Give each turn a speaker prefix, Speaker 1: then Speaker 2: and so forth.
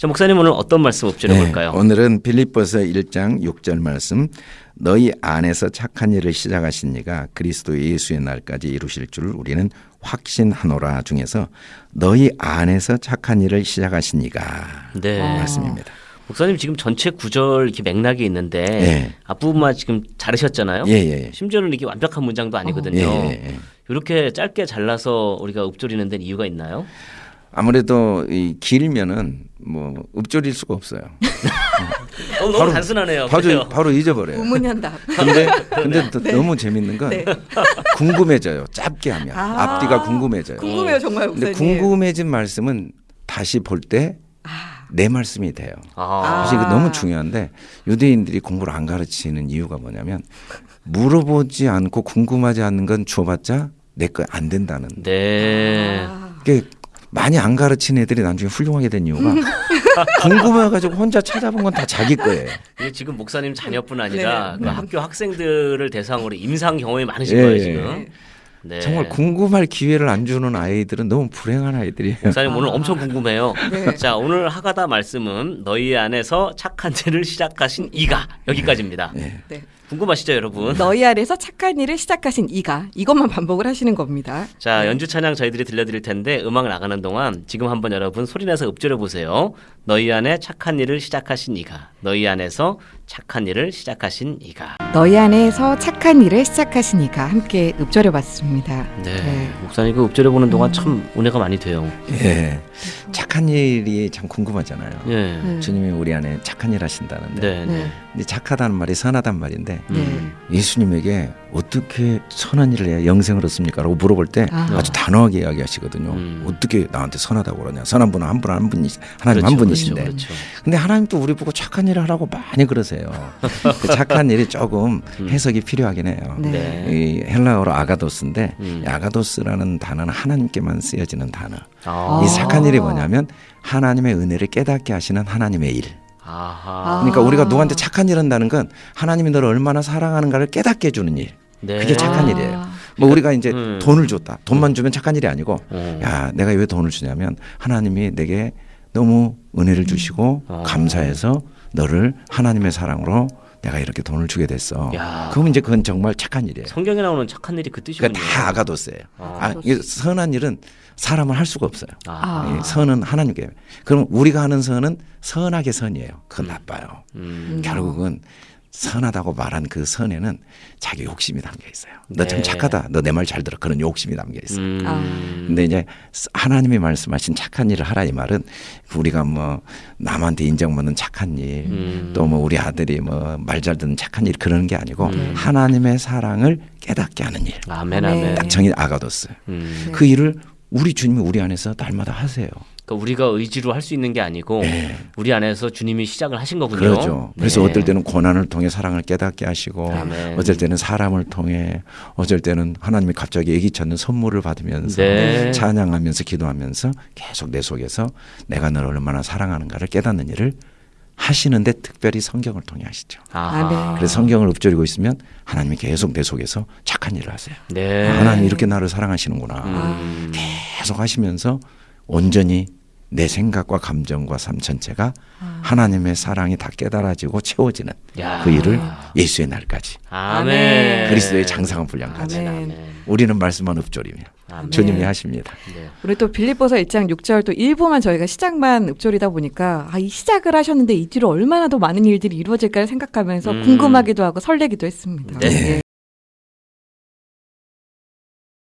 Speaker 1: 자, 목사님 오늘 어떤 말씀 볼까요?
Speaker 2: 네, 오늘은 빌립보서 1장 6절 말씀 너희 안에서 착한 일을 시작하신 이가 그리스도 예수의 날까지 이루실 줄 우리는 확신하노라 중에서 너희 안에서 착한 일을 시작하신 이가
Speaker 1: 네.
Speaker 2: 말씀입니다.
Speaker 1: 목사님 지금 전체 구절 이렇게 맥락이 있는데
Speaker 2: 예.
Speaker 1: 앞부분만 지금 자르셨잖아요.
Speaker 2: 예, 예, 예.
Speaker 1: 심지어는 이게 완벽한 문장도 아니거든요.
Speaker 2: 예, 예, 예.
Speaker 1: 이렇게 짧게 잘라서 우리가 읊조리는 데는 이유가 있나요?
Speaker 2: 아무래도 이 길면은 뭐 읊조릴 수가 없어요.
Speaker 1: 어, 너무
Speaker 2: 바로-
Speaker 1: 단순하네요.
Speaker 2: 바로
Speaker 1: 그래요?
Speaker 2: 바로 잊어버려요.
Speaker 3: 우문현답.
Speaker 2: 근데 근데 또 너무 재밌는 건
Speaker 3: 네.
Speaker 2: 궁금해져요. 짧게 하면
Speaker 3: 아.
Speaker 2: 앞뒤가 궁금해져요.
Speaker 3: 궁금해요 정말
Speaker 2: 근데. 궁금해진 말씀은 다시 볼 때내
Speaker 3: 아.
Speaker 2: 말씀이 돼요.
Speaker 1: 아,
Speaker 2: 사실 이거 너무 중요한데 유대인들이 공부를 안 가르치는 이유가 뭐냐면 물어보지 않고 궁금하지 않는 건 줘봤자 내 거 안 된다는.
Speaker 1: 네.
Speaker 3: 아.
Speaker 2: 그게 많이 안 가르치는 애들이 나중에 훌륭하게 된 이유가 궁금해가지고 혼자 찾아본 건 다 자기 거예요.
Speaker 1: 이게 지금 목사님 자녀뿐 아니라
Speaker 3: 네.
Speaker 1: 그 학교 학생들을 대상으로 임상 경험이 많으신
Speaker 2: 예,
Speaker 1: 거예요
Speaker 2: 예.
Speaker 1: 지금. 네.
Speaker 2: 정말 궁금할 기회를 안 주는 아이들은 너무 불행한 아이들이에요.
Speaker 1: 목사님 오늘
Speaker 3: 아.
Speaker 1: 엄청 궁금해요.
Speaker 3: 네.
Speaker 1: 자 오늘 하가다 말씀은 너희 안에서 착한 죄를 시작하신 이가 여기까지입니다.
Speaker 2: 예.
Speaker 3: 네.
Speaker 1: 궁금하시죠 여러분?
Speaker 3: 너희 안에서 착한 일을 시작하신 이가 이것만 반복을 하시는 겁니다.
Speaker 1: 자 연주 찬양 저희들이 들려드릴 텐데 음악 나가는 동안 지금 한번 여러분 소리내서 읊조려 보세요. 너희 안에 착한 일을 시작하신 이가 너희 안에서 착한 일을 시작하신 이가
Speaker 3: 너희 안에서 착한 일을 시작하신 이가 함께 읊조려 봤습니다.
Speaker 1: 네, 목사님 그 읊조려 보는 동안 참 은혜가 많이 돼요.
Speaker 2: 예. 착한 일이 참 궁금하잖아요.
Speaker 1: 예.
Speaker 3: 음.
Speaker 2: 주님이 우리 안에 착한 일 하신다는데.
Speaker 1: 네, 네.
Speaker 3: 네.
Speaker 2: 착하다는 말이 선하단 말인데
Speaker 3: 네.
Speaker 1: 음.
Speaker 2: 예수님에게 어떻게 선한 일을 해야 영생을 얻습니까? 라고 물어볼 때
Speaker 3: 아.
Speaker 2: 아주 단호하게 이야기하시거든요.
Speaker 1: 음.
Speaker 2: 어떻게 나한테 선하다고 그러냐. 선한 분은 한 분 한 분이 하나님 한
Speaker 1: 그렇죠,
Speaker 2: 분이신데.
Speaker 1: 그렇죠, 그렇죠.
Speaker 2: 근데 하나님도 우리 보고 착한 일을 하라고 많이 그러세요. 그 착한 일이 조금
Speaker 1: 음.
Speaker 2: 해석이 필요하긴 해요.
Speaker 3: 네.
Speaker 1: 네.
Speaker 2: 이 헬라어로 아가도스인데
Speaker 1: 음.
Speaker 2: 이 아가도스라는 단어는 하나님께만 쓰여지는 단어.
Speaker 1: 아.
Speaker 2: 이 착한 일이 뭐냐면 하나님의 은혜를 깨닫게 하시는 하나님의 일.
Speaker 1: 아하.
Speaker 2: 그러니까
Speaker 3: 아.
Speaker 2: 우리가 누구한테 착한 일 한다는 건 하나님이 너를 얼마나 사랑하는가를 깨닫게 해주는 일.
Speaker 1: 네.
Speaker 2: 그게 착한
Speaker 3: 아.
Speaker 2: 일이에요. 뭐 우리가 이제
Speaker 1: 음.
Speaker 2: 돈을 줬다. 돈만 주면 착한 일이 아니고
Speaker 1: 어.
Speaker 2: 야 내가 왜 돈을 주냐면 하나님이 내게 너무 은혜를 주시고
Speaker 1: 어.
Speaker 2: 감사해서 너를 하나님의 사랑으로 내가 이렇게 돈을 주게 됐어.
Speaker 1: 야.
Speaker 2: 그러면 이제 그건 정말 착한 일이에요.
Speaker 1: 성경에 나오는 착한 일이 그 뜻이군요.
Speaker 2: 그러니까 다 아가도스예요.
Speaker 1: 아.
Speaker 2: 아, 이게 선한 일은 사람을 할 수가 없어요.
Speaker 1: 아.
Speaker 2: 이 선은 하나님께. 그럼 우리가 하는 선은 선하게 선이에요. 그건 나빠요.
Speaker 1: 음.
Speaker 2: 결국은 선하다고 말한 그 선에는 자기 욕심이 담겨 있어요. 너참
Speaker 1: 네.
Speaker 2: 착하다. 너 내 말 잘 들어. 그런 욕심이 담겨 있어요.
Speaker 1: 음.
Speaker 3: 아.
Speaker 2: 근데 이제 하나님이 말씀하신 착한 일을 하라 이 말은 우리가 뭐 남한테 인정받는 착한 일,
Speaker 1: 음.
Speaker 2: 또뭐 우리 아들이 뭐 말 잘 듣는 착한 일 그런 게 아니고
Speaker 1: 음.
Speaker 2: 하나님의 사랑을 깨닫게 하는 일.
Speaker 1: 아멘
Speaker 3: 아멘.
Speaker 1: 아멘.
Speaker 2: 딱 정의 아가도스.
Speaker 1: 음.
Speaker 3: 네.
Speaker 2: 그 일을 우리 주님이 우리 안에서 날마다 하세요.
Speaker 1: 그러니까 우리가 의지로 할 수 있는 게 아니고
Speaker 2: 네.
Speaker 1: 우리 안에서 주님이 시작을 하신 거군요.
Speaker 2: 그렇죠. 그래서
Speaker 1: 네.
Speaker 2: 어떨 때는 고난을 통해 사랑을 깨닫게 하시고,
Speaker 1: 아멘.
Speaker 2: 어쩔 때는 사람을 통해, 어쩔 때는 하나님이 갑자기 애기 찾는 선물을 받으면서
Speaker 1: 네.
Speaker 2: 찬양하면서 기도하면서 계속 내 속에서 내가 너를 얼마나 사랑하는가를 깨닫는 일을 하시는데 특별히 성경을 통해 하시죠.
Speaker 1: 아하.
Speaker 3: 아멘.
Speaker 2: 그래서 성경을 읊조리고 있으면 하나님이 계속 내 속에서 착한 일을 하세요.
Speaker 1: 네.
Speaker 2: 아, 하나님 이렇게 나를 사랑하시는구나.
Speaker 1: 음.
Speaker 2: 계속 하시면서 온전히 내 생각과 감정과 삶 전체가 하나님의 사랑이 다 깨달아지고 채워지는
Speaker 1: 야.
Speaker 2: 그 일을 예수의 날까지
Speaker 1: 아멘.
Speaker 2: 그리스도의 장상한 분량까지
Speaker 3: 아멘.
Speaker 1: 아멘.
Speaker 2: 우리는 말씀만 읊조리며
Speaker 1: 아멘.
Speaker 2: 주님이 하십니다.
Speaker 1: 네.
Speaker 3: 우리 또 빌립보서 1장 6절 또 일부만 저희가 시작만 읊조리다 보니까 아, 이 시작을 하셨는데 이 뒤로 얼마나 더 많은 일들이 이루어질까를 생각하면서
Speaker 1: 음.
Speaker 3: 궁금하기도 하고 설레기도 했습니다.
Speaker 1: 네.
Speaker 3: 예.